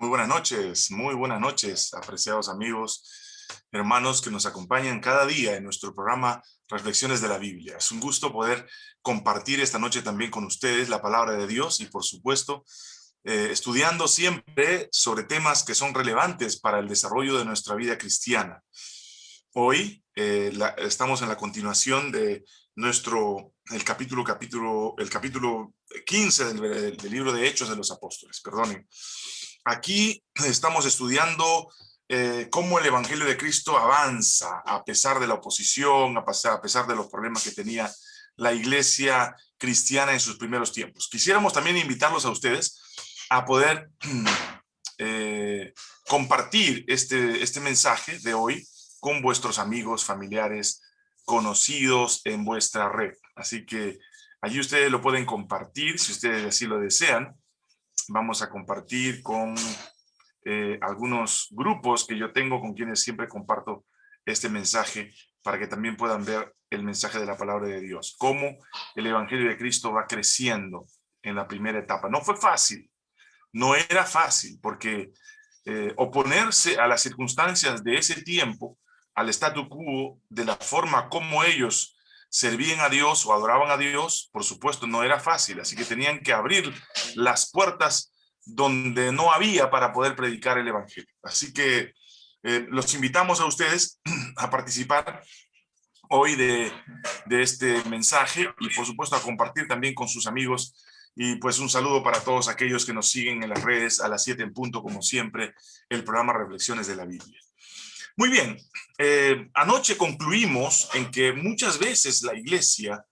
Muy buenas noches, muy buenas noches, apreciados amigos, hermanos que nos acompañan cada día en nuestro programa Reflexiones de la Biblia. Es un gusto poder compartir esta noche también con ustedes la palabra de Dios y por supuesto eh, estudiando siempre sobre temas que son relevantes para el desarrollo de nuestra vida cristiana. Hoy eh, estamos en la continuación de nuestro, el capítulo, capítulo, el capítulo 15 del, del libro de Hechos de los Apóstoles, perdonen. Aquí estamos estudiando eh, cómo el Evangelio de Cristo avanza a pesar de la oposición, a pesar, de los problemas que tenía la iglesia cristiana en sus primeros tiempos. Quisiéramos también invitarlos a ustedes a poder eh, compartir este, este mensaje de hoy con vuestros amigos, familiares, conocidos en vuestra red. Así que allí ustedes lo pueden compartir si ustedes así lo desean vamos a compartir con eh, algunos grupos que yo tengo con quienes siempre comparto este mensaje para que también puedan ver el mensaje de la palabra de Dios. Cómo el Evangelio de Cristo va creciendo en la primera etapa. No fue fácil, no era fácil, porque eh, oponerse a las circunstancias de ese tiempo, al statu quo, de la forma como ellos servían a Dios o adoraban a Dios, por supuesto, no era fácil, así que tenían que abrir las puertas donde no había para poder predicar el Evangelio. Así que eh, los invitamos a ustedes a participar hoy de, este mensaje y por supuesto a compartir también con sus amigos y pues un saludo para todos aquellos que nos siguen en las redes a las 7 en punto, como siempre, el programa Reflexiones de la Biblia. Muy bien, eh, anoche concluimos en que muchas veces la iglesia,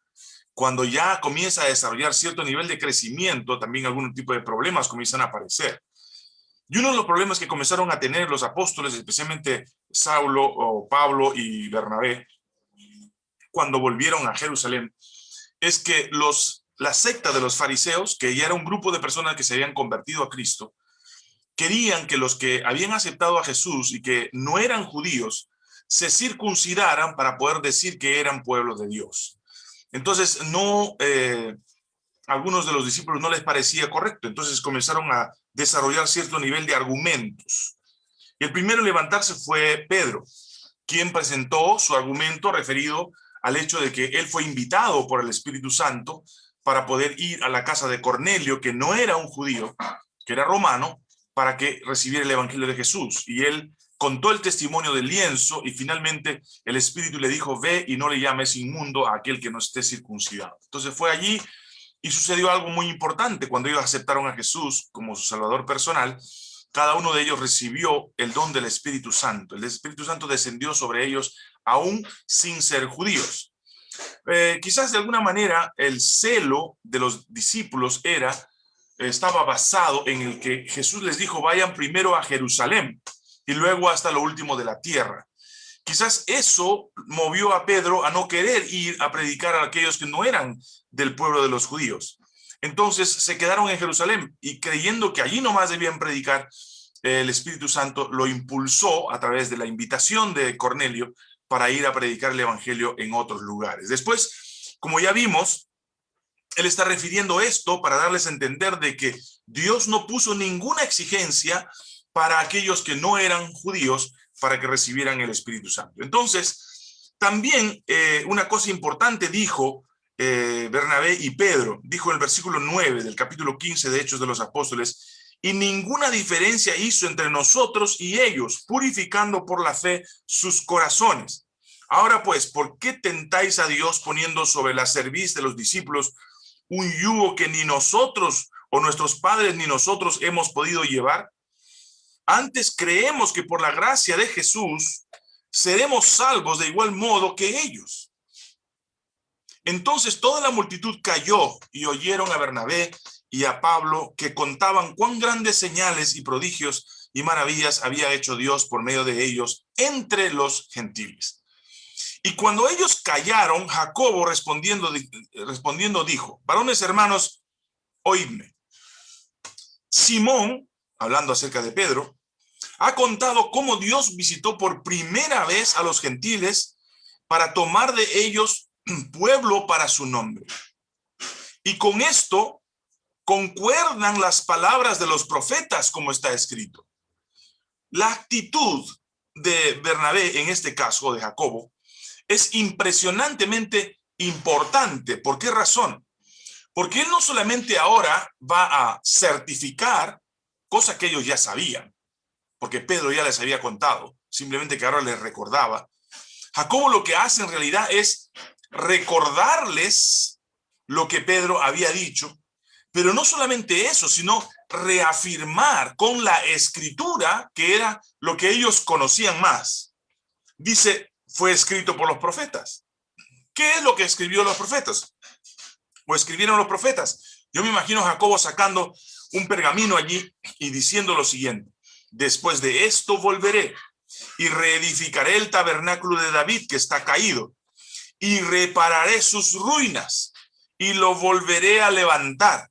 cuando ya comienza a desarrollar cierto nivel de crecimiento, también algún tipo de problemas comienzan a aparecer. Y uno de los problemas que comenzaron a tener los apóstoles, especialmente Saulo o Pablo y Bernabé, cuando volvieron a Jerusalén, es que los, la secta de los fariseos, que ya era un grupo de personas que se habían convertido a Cristo, querían que los que habían aceptado a Jesús y que no eran judíos se circuncidaran para poder decir que eran pueblo de Dios. Entonces, no, eh, algunos de los discípulos no les parecía correcto, entonces comenzaron a desarrollar cierto nivel de argumentos. Y el primero en levantarse fue Pedro, quien presentó su argumento referido al hecho de que él fue invitado por el Espíritu Santo para poder ir a la casa de Cornelio, que no era un judío, que era romano, para que recibiera el evangelio de Jesús. Y él contó el testimonio del lienzo y finalmente el Espíritu le dijo, ve y no le llames inmundo a aquel que no esté circuncidado. Entonces fue allí y sucedió algo muy importante. Cuando ellos aceptaron a Jesús como su Salvador personal, cada uno de ellos recibió el don del Espíritu Santo. El Espíritu Santo descendió sobre ellos aún sin ser judíos. Eh, quizás de alguna manera el celo de los discípulos era estaba basado en el que Jesús les dijo, vayan primero a Jerusalén y luego hasta lo último de la tierra. Quizás eso movió a Pedro a no querer ir a predicar a aquellos que no eran del pueblo de los judíos. Entonces se quedaron en Jerusalén y creyendo que allí nomás debían predicar, el Espíritu Santo lo impulsó a través de la invitación de Cornelio para ir a predicar el evangelio en otros lugares. Después, como ya vimos, él está refiriendo esto para darles a entender de que Dios no puso ninguna exigencia para aquellos que no eran judíos para que recibieran el Espíritu Santo. Entonces, también eh, una cosa importante dijo eh, Bernabé y Pedro, dijo en el versículo 9 del capítulo 15 de Hechos de los Apóstoles, y ninguna diferencia hizo entre nosotros y ellos, purificando por la fe sus corazones. Ahora pues, ¿por qué tentáis a Dios poniendo sobre la cerviz de los discípulos un yugo que ni nosotros o nuestros padres ni nosotros hemos podido llevar? Antes creemos que por la gracia de Jesús seremos salvos de igual modo que ellos. Entonces toda la multitud cayó y oyeron a Bernabé y a Pablo que contaban cuán grandes señales y prodigios y maravillas había hecho Dios por medio de ellos entre los gentiles. Y cuando ellos callaron, Jacobo respondiendo, respondiendo dijo, varones hermanos, oídme. Simón, hablando acerca de Pedro, ha contado cómo Dios visitó por primera vez a los gentiles para tomar de ellos pueblo para su nombre. Y con esto concuerdan las palabras de los profetas como está escrito. La actitud de Bernabé, en este caso de Jacobo, es impresionantemente importante. ¿Por qué razón? Porque él no solamente ahora va a certificar, cosa que ellos ya sabían, porque Pedro ya les había contado, simplemente que ahora les recordaba. Jacobo lo que hace en realidad es recordarles lo que Pedro había dicho, pero no solamente eso, sino reafirmar con la escritura que era lo que ellos conocían más. Dice, fue escrito por los profetas. ¿Qué es lo que escribió los profetas? O escribieron los profetas. Yo me imagino a Jacobo sacando un pergamino allí y diciendo lo siguiente. Después de esto volveré y reedificaré el tabernáculo de David que está caído y repararé sus ruinas y lo volveré a levantar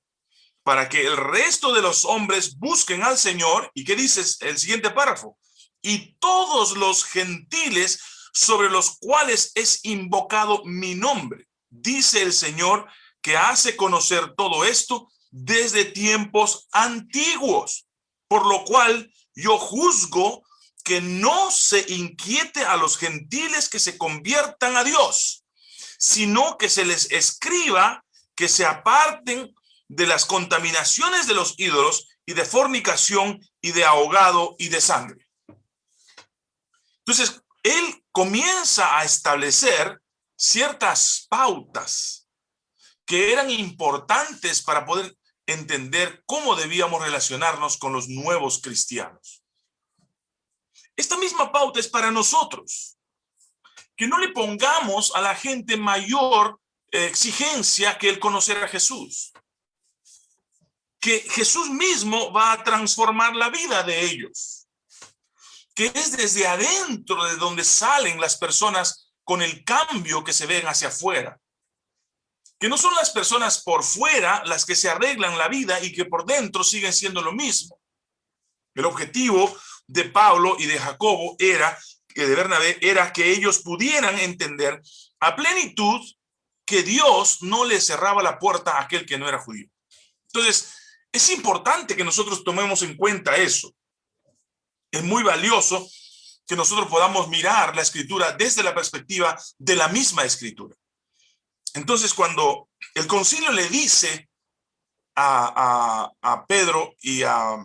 para que el resto de los hombres busquen al Señor. ¿Y qué dices el siguiente párrafo? Y todos los gentiles sobre los cuales es invocado mi nombre. Dice el Señor que hace conocer todo esto desde tiempos antiguos, por lo cual yo juzgo que no se inquiete a los gentiles que se conviertan a Dios, sino que se les escriba que se aparten de las contaminaciones de los ídolos y de fornicación y de ahogado y de sangre. Entonces, él comienza a establecer ciertas pautas que eran importantes para poder entender cómo debíamos relacionarnos con los nuevos cristianos. Esta misma pauta es para nosotros. Que no le pongamos a la gente mayor eh, exigencia que el conocer a Jesús. Que Jesús mismo va a transformar la vida de ellos. Que es desde adentro de donde salen las personas con el cambio que se ven hacia afuera. Que no son las personas por fuera las que se arreglan la vida y que por dentro siguen siendo lo mismo. El objetivo de Pablo y de Jacobo era, que de Bernabé, era que ellos pudieran entender a plenitud que Dios no le cerraba la puerta a aquel que no era judío. Entonces, es importante que nosotros tomemos en cuenta eso. Es muy valioso que nosotros podamos mirar la escritura desde la perspectiva de la misma escritura. Entonces, cuando el concilio le dice a, a, Pedro y a,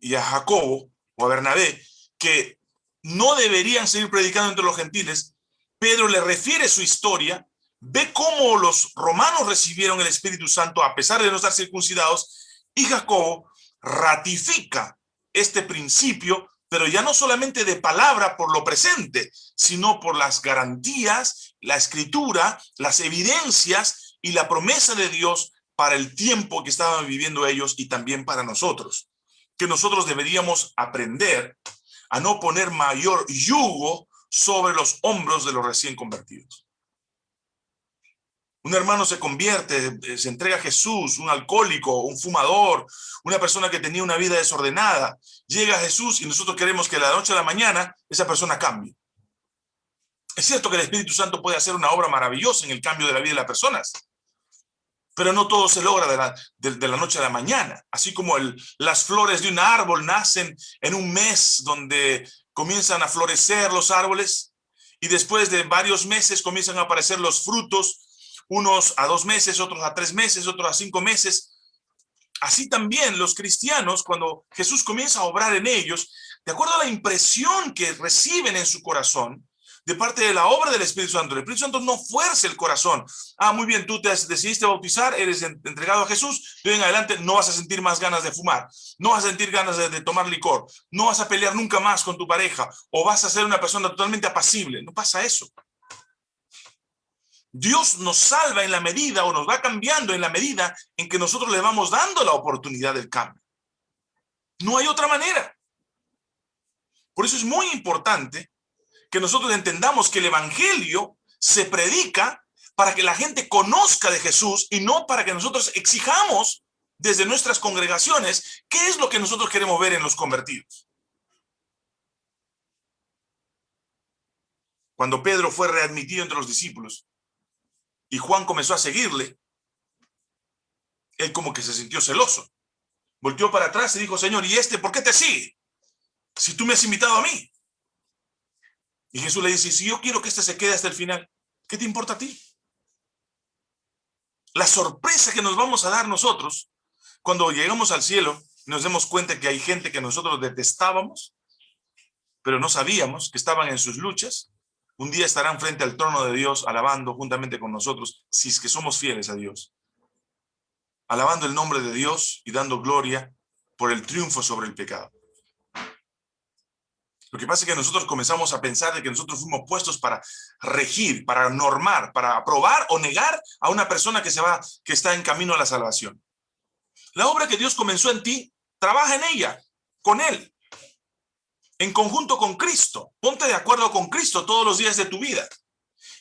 y a Jacobo, o a Bernabé, que no deberían seguir predicando entre los gentiles, Pedro le refiere su historia, ve cómo los romanos recibieron el Espíritu Santo a pesar de no estar circuncidados, y Jacobo ratifica este principio, pero ya no solamente de palabra por lo presente, sino por las garantías, la escritura, las evidencias y la promesa de Dios para el tiempo que estaban viviendo ellos y también para nosotros que nosotros deberíamos aprender a no poner mayor yugo sobre los hombros de los recién convertidos. Un hermano se convierte, eh, se entrega a Jesús, un alcohólico, un fumador, una persona que tenía una vida desordenada. Llega a Jesús y nosotros queremos que de la noche a la mañana esa persona cambie. Es cierto que el Espíritu Santo puede hacer una obra maravillosa en el cambio de la vida de las personas, pero no todo se logra de la, noche a la mañana. Así como las flores de un árbol nacen en un mes donde comienzan a florecer los árboles y después de varios meses comienzan a aparecer los frutos, unos a dos meses, otros a tres meses, otros a cinco meses. Así también los cristianos, cuando Jesús comienza a obrar en ellos, de acuerdo a la impresión que reciben en su corazón, de parte de la obra del Espíritu Santo. El Espíritu Santo no fuerza el corazón. Ah, muy bien, tú te decidiste bautizar, eres entregado a Jesús, de hoy en adelante no vas a sentir más ganas de fumar, no vas a sentir ganas de, tomar licor, no vas a pelear nunca más con tu pareja, o vas a ser una persona totalmente apacible. No pasa eso. Dios nos salva en la medida o nos va cambiando en la medida en que nosotros le vamos dando la oportunidad del cambio. No hay otra manera. Por eso es muy importante que nosotros entendamos que el evangelio se predica para que la gente conozca de Jesús y no para que nosotros exijamos desde nuestras congregaciones qué es lo que nosotros queremos ver en los convertidos. Cuando Pedro fue readmitido entre los discípulos y Juan comenzó a seguirle, él como que se sintió celoso. Volteó para atrás y dijo, Señor, ¿y este por qué te sigue? Si tú me has invitado a mí. Y Jesús le dice, si yo quiero que este se quede hasta el final, ¿qué te importa a ti? La sorpresa que nos vamos a dar nosotros cuando llegamos al cielo nos demos cuenta que hay gente que nosotros detestábamos, pero no sabíamos que estaban en sus luchas, un día estarán frente al trono de Dios alabando juntamente con nosotros, si es que somos fieles a Dios. Alabando el nombre de Dios y dando gloria por el triunfo sobre el pecado. Lo que pasa es que nosotros comenzamos a pensar de que nosotros fuimos puestos para regir, para normar, para aprobar o negar a una persona que, se va, que está en camino a la salvación. La obra que Dios comenzó en ti, trabaja en ella, con Él, en conjunto con Cristo. Ponte de acuerdo con Cristo todos los días de tu vida.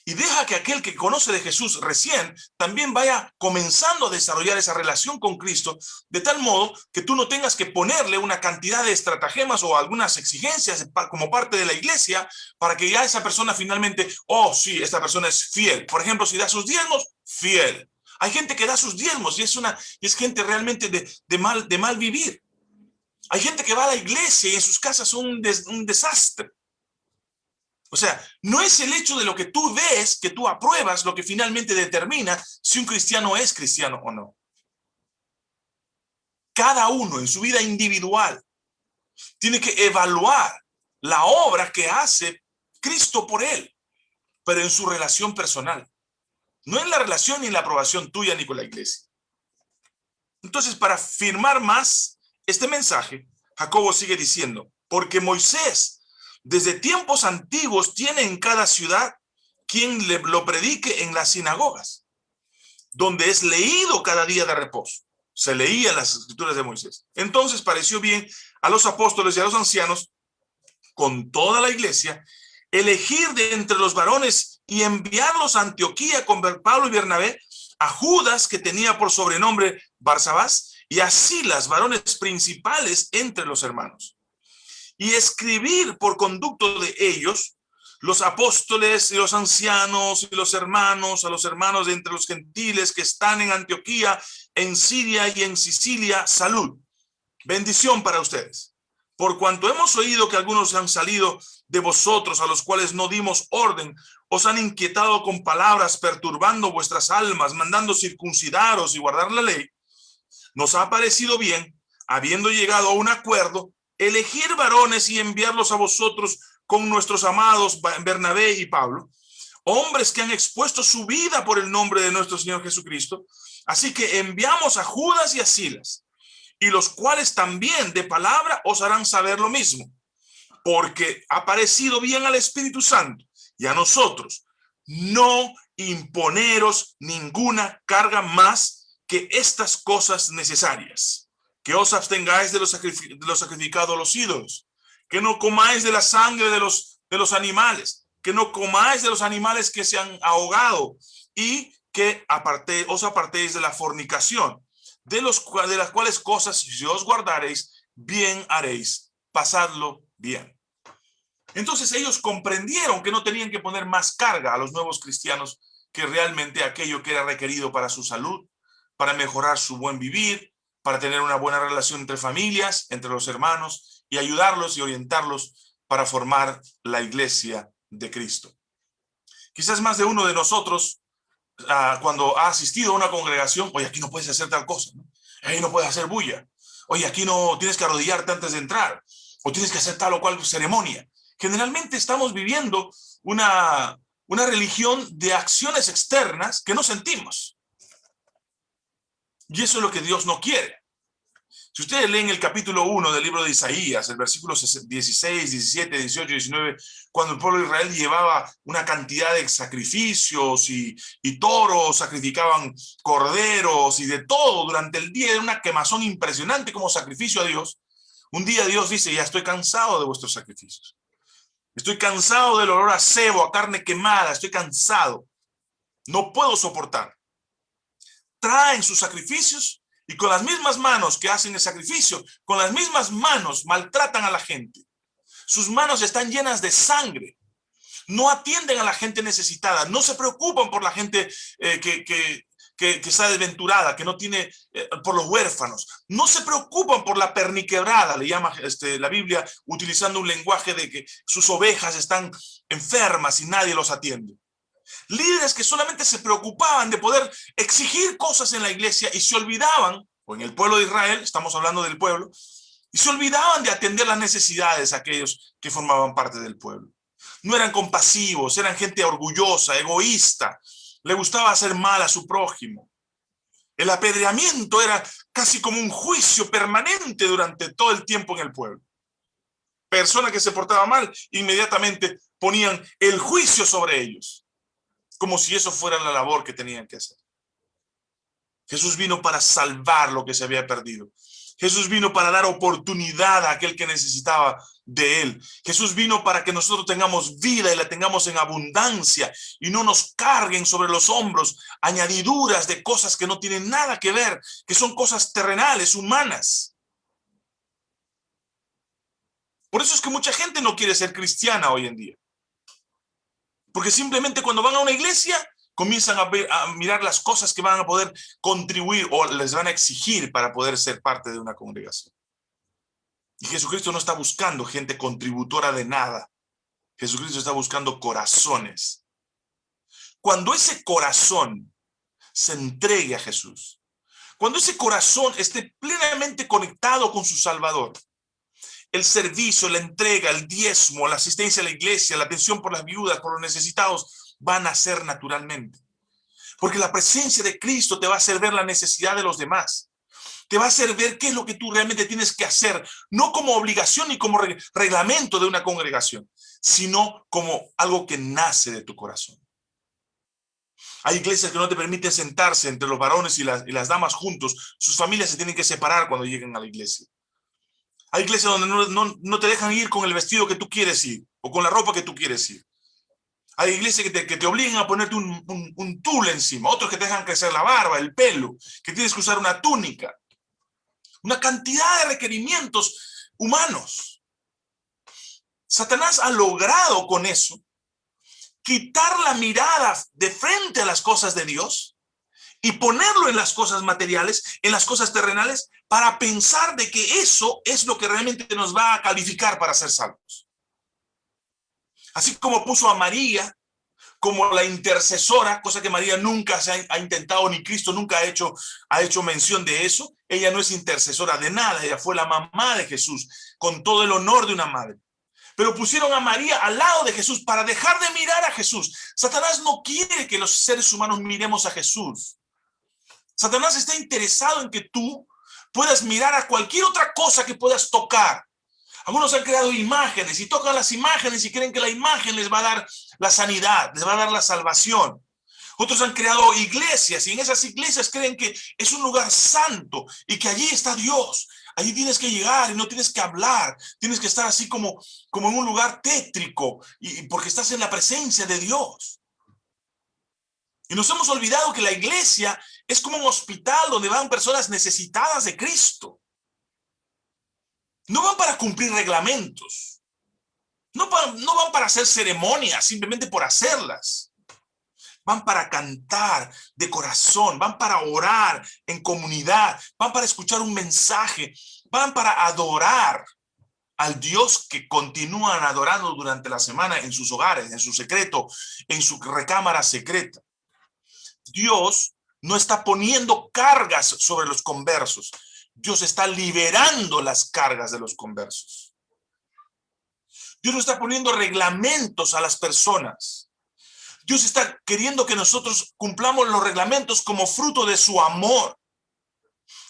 Y deja que aquel que conoce de Jesús recién también vaya comenzando a desarrollar esa relación con Cristo, de tal modo que tú no tengas que ponerle una cantidad de estratagemas o algunas exigencias como parte de la iglesia para que ya esa persona finalmente, oh sí, esta persona es fiel. Por ejemplo, si da sus diezmos, fiel. Hay gente que da sus diezmos y es, una, es gente realmente de, mal, de mal vivir. Hay gente que va a la iglesia y en sus casas son un, desastre. O sea, no es el hecho de lo que tú ves, que tú apruebas, lo que finalmente determina si un cristiano es cristiano o no. Cada uno en su vida individual tiene que evaluar la obra que hace Cristo por él, pero en su relación personal. No en la relación ni en la aprobación tuya ni con la iglesia. Entonces, para firmar más este mensaje, Jacobo sigue diciendo, porque Moisés desde tiempos antiguos tiene en cada ciudad quien le, lo predique en las sinagogas, donde es leído cada día de reposo. Se leía las escrituras de Moisés. Entonces pareció bien a los apóstoles y a los ancianos, con toda la iglesia, elegir de entre los varones y enviarlos a Antioquía con Pablo y Bernabé, a Judas, que tenía por sobrenombre Barsabás, y así las varones principales entre los hermanos y escribir por conducto de ellos los apóstoles y los ancianos y los hermanos, a los hermanos de entre los gentiles que están en Antioquía, en Siria y en Sicilia, salud. Bendición para ustedes. Por cuanto hemos oído que algunos han salido de vosotros, a los cuales no dimos orden, os han inquietado con palabras, perturbando vuestras almas, mandando circuncidaros y guardar la ley, nos ha parecido bien, habiendo llegado a un acuerdo, elegir varones y enviarlos a vosotros con nuestros amados Bernabé y Pablo, hombres que han expuesto su vida por el nombre de nuestro Señor Jesucristo. Así que enviamos a Judas y a Silas, y los cuales también de palabra os harán saber lo mismo, porque ha parecido bien al Espíritu Santo y a nosotros no imponeros ninguna carga más que estas cosas necesarias que os abstengáis de los, sacrificados a los ídolos, que no comáis de la sangre de los, de los animales, que no comáis de los animales que se han ahogado y que aparte, os apartéis de la fornicación, de, los, de las cuales cosas si os guardaréis, bien haréis, pasadlo bien. Entonces ellos comprendieron que no tenían que poner más carga a los nuevos cristianos que realmente aquello que era requerido para su salud, para mejorar su buen vivir, para tener una buena relación entre familias, entre los hermanos, y ayudarlos y orientarlos para formar la iglesia de Cristo. Quizás más de uno de nosotros, ah, cuando ha asistido a una congregación, oye, aquí no puedes hacer tal cosa, ¿no? ahí no puedes hacer bulla, oye, aquí no tienes que arrodillarte antes de entrar, o tienes que hacer tal o cual ceremonia. Generalmente estamos viviendo una, una religión de acciones externas que no sentimos. Y eso es lo que Dios no quiere. Si ustedes leen el capítulo 1 del libro de Isaías, el versículo 16, 17, 18, 19, cuando el pueblo de Israel llevaba una cantidad de sacrificios y, y toros, sacrificaban corderos y de todo durante el día, era una quemazón impresionante como sacrificio a Dios. Un día Dios dice, ya estoy cansado de vuestros sacrificios. Estoy cansado del olor a cebo, a carne quemada, estoy cansado. No puedo soportar traen sus sacrificios y con las mismas manos que hacen el sacrificio, con las mismas manos maltratan a la gente. Sus manos están llenas de sangre. No atienden a la gente necesitada, no se preocupan por la gente eh, que, está desventurada, que no tiene, eh, por los huérfanos. No se preocupan por la perniquebrada, le llama este, la Biblia, utilizando un lenguaje de que sus ovejas están enfermas y nadie los atiende. Líderes que solamente se preocupaban de poder exigir cosas en la iglesia y se olvidaban, o en el pueblo de Israel, estamos hablando del pueblo, y se olvidaban de atender las necesidades de aquellos que formaban parte del pueblo. No eran compasivos, eran gente orgullosa, egoísta, le gustaba hacer mal a su prójimo. El apedreamiento era casi como un juicio permanente durante todo el tiempo en el pueblo. Persona que se portaba mal, inmediatamente ponían el juicio sobre ellos, como si eso fuera la labor que tenían que hacer. Jesús vino para salvar lo que se había perdido. Jesús vino para dar oportunidad a aquel que necesitaba de él. Jesús vino para que nosotros tengamos vida y la tengamos en abundancia y no nos carguen sobre los hombros añadiduras de cosas que no tienen nada que ver, que son cosas terrenales, humanas. Por eso es que mucha gente no quiere ser cristiana hoy en día. Porque simplemente cuando van a una iglesia comienzan a, a, mirar las cosas que van a poder contribuir o les van a exigir para poder ser parte de una congregación. Y Jesucristo no está buscando gente contributora de nada. Jesucristo está buscando corazones. Cuando ese corazón se entregue a Jesús, cuando ese corazón esté plenamente conectado con su Salvador, el servicio, la entrega, el diezmo, la asistencia a la iglesia, la atención por las viudas, por los necesitados, van a ser naturalmente. Porque la presencia de Cristo te va a hacer ver la necesidad de los demás te va a hacer ver qué es lo que tú realmente tienes que hacer, no como obligación ni como reglamento de una congregación, sino como algo que nace de tu corazón. Hay iglesias que no te permiten sentarse entre los varones y las, y las damas juntos. Sus familias se tienen que separar cuando lleguen a la iglesia. Hay iglesias donde no, te dejan ir con el vestido que tú quieres ir o con la ropa que tú quieres ir. Hay iglesias que te, que te obligan a ponerte un, un, un tul encima, otros que te dejan crecer la barba, el pelo, que tienes que usar una túnica una cantidad de requerimientos humanos. Satanás ha logrado con eso quitar la mirada de frente a las cosas de Dios y ponerlo en las cosas materiales, en las cosas terrenales, para pensar de que eso es lo que realmente nos va a calificar para ser salvos. Así como puso a María como la intercesora, cosa que María nunca se ha, intentado, ni Cristo nunca ha hecho, ha hecho mención de eso. Ella no es intercesora de nada, ella fue la mamá de Jesús, con todo el honor de una madre. Pero pusieron a María al lado de Jesús para dejar de mirar a Jesús. Satanás no quiere que los seres humanos miremos a Jesús. Satanás está interesado en que tú puedas mirar a cualquier otra cosa que puedas tocar. Algunos han creado imágenes y tocan las imágenes y creen que la imagen les va a dar la sanidad, les va a dar la salvación. Otros han creado iglesias y en esas iglesias creen que es un lugar santo y que allí está Dios. Allí tienes que llegar y no tienes que hablar. Tienes que estar así como, como en un lugar tétrico y, porque estás en la presencia de Dios. Y nos hemos olvidado que la iglesia es como un hospital donde van personas necesitadas de Cristo. No van para cumplir reglamentos. No, van para hacer ceremonias simplemente por hacerlas. Van para cantar de corazón, van para orar en comunidad, van para escuchar un mensaje, van para adorar al Dios que continúan adorando durante la semana en sus hogares, en su secreto, en su recámara secreta. Dios no está poniendo cargas sobre los conversos. Dios está liberando las cargas de los conversos. Dios no está poniendo reglamentos a las personas. Dios está queriendo que nosotros cumplamos los reglamentos como fruto de su amor.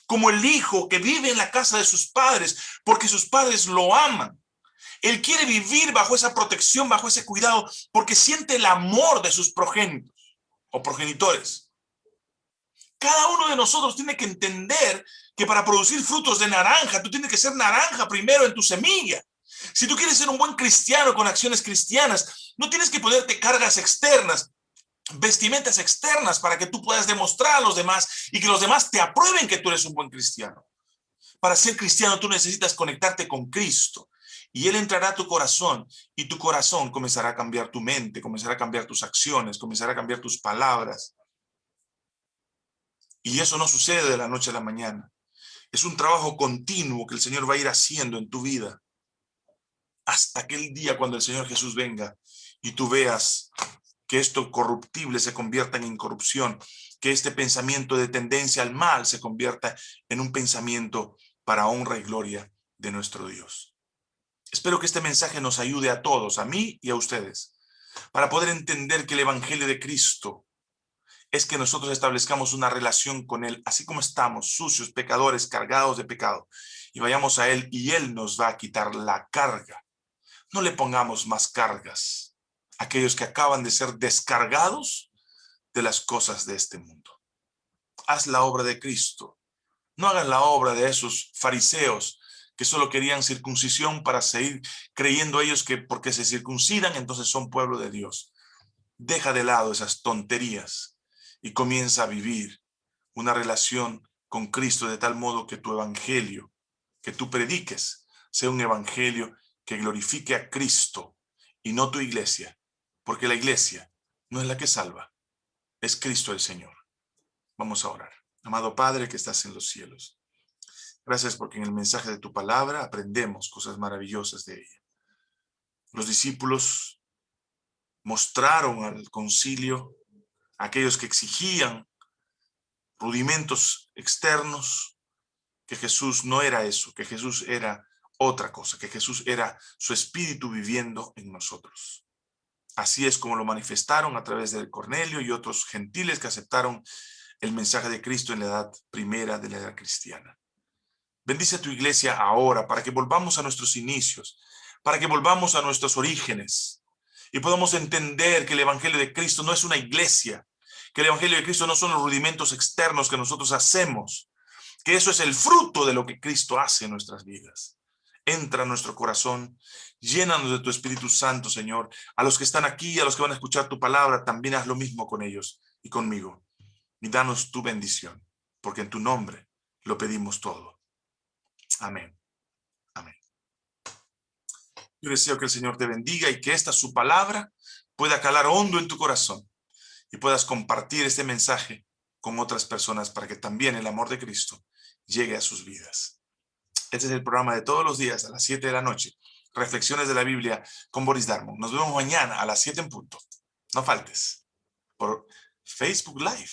Como el hijo que vive en la casa de sus padres porque sus padres lo aman. Él quiere vivir bajo esa protección, bajo ese cuidado, porque siente el amor de sus progénitos o progenitores. Cada uno de nosotros tiene que entender que para producir frutos de naranja, tú tienes que ser naranja primero en tu semilla. Si tú quieres ser un buen cristiano con acciones cristianas, no tienes que ponerte cargas externas, vestimentas externas para que tú puedas demostrar a los demás y que los demás te aprueben que tú eres un buen cristiano. Para ser cristiano tú necesitas conectarte con Cristo y Él entrará a tu corazón y tu corazón comenzará a cambiar tu mente, comenzará a cambiar tus acciones, comenzará a cambiar tus palabras. Y eso no sucede de la noche a la mañana. Es un trabajo continuo que el Señor va a ir haciendo en tu vida. Hasta aquel día cuando el Señor Jesús venga y tú veas que esto corruptible se convierta en incorrupción, que este pensamiento de tendencia al mal se convierta en un pensamiento para honra y gloria de nuestro Dios. Espero que este mensaje nos ayude a todos, a mí y a ustedes, para poder entender que el Evangelio de Cristo es que nosotros establezcamos una relación con Él, así como estamos, sucios, pecadores, cargados de pecado, y vayamos a Él y Él nos va a quitar la carga. No le pongamos más cargas a aquellos que acaban de ser descargados de las cosas de este mundo. Haz la obra de Cristo. No hagas la obra de esos fariseos que solo querían circuncisión para seguir creyendo ellos que porque se circuncidan entonces son pueblo de Dios. Deja de lado esas tonterías y comienza a vivir una relación con Cristo de tal modo que tu evangelio, que tú prediques, sea un evangelio que glorifique a Cristo y no tu iglesia, porque la iglesia no es la que salva, es Cristo el Señor. Vamos a orar. Amado Padre que estás en los cielos, gracias porque en el mensaje de tu palabra aprendemos cosas maravillosas de ella. Los discípulos mostraron al concilio aquellos que exigían rudimentos externos, que Jesús no era eso, que Jesús era otra cosa, que Jesús era su espíritu viviendo en nosotros. Así es como lo manifestaron a través de Cornelio y otros gentiles que aceptaron el mensaje de Cristo en la edad primera de la edad cristiana. Bendice a tu iglesia ahora para que volvamos a nuestros inicios, para que volvamos a nuestros orígenes y podamos entender que el evangelio de Cristo no es una iglesia, que el Evangelio de Cristo no son los rudimentos externos que nosotros hacemos, que eso es el fruto de lo que Cristo hace en nuestras vidas. Entra a nuestro corazón, llénanos de tu Espíritu Santo, Señor. A los que están aquí, a los que van a escuchar tu palabra, también haz lo mismo con ellos y conmigo. Y danos tu bendición, porque en tu nombre lo pedimos todo. Amén. Amén. Yo deseo que el Señor te bendiga y que esta su palabra pueda calar hondo en tu corazón y puedas compartir este mensaje con otras personas para que también el amor de Cristo llegue a sus vidas. Este es el programa de todos los días a las 7 de la noche. Reflexiones de la Biblia con Boris Darmon. Nos vemos mañana a las 7 en punto. No faltes. Por Facebook Live.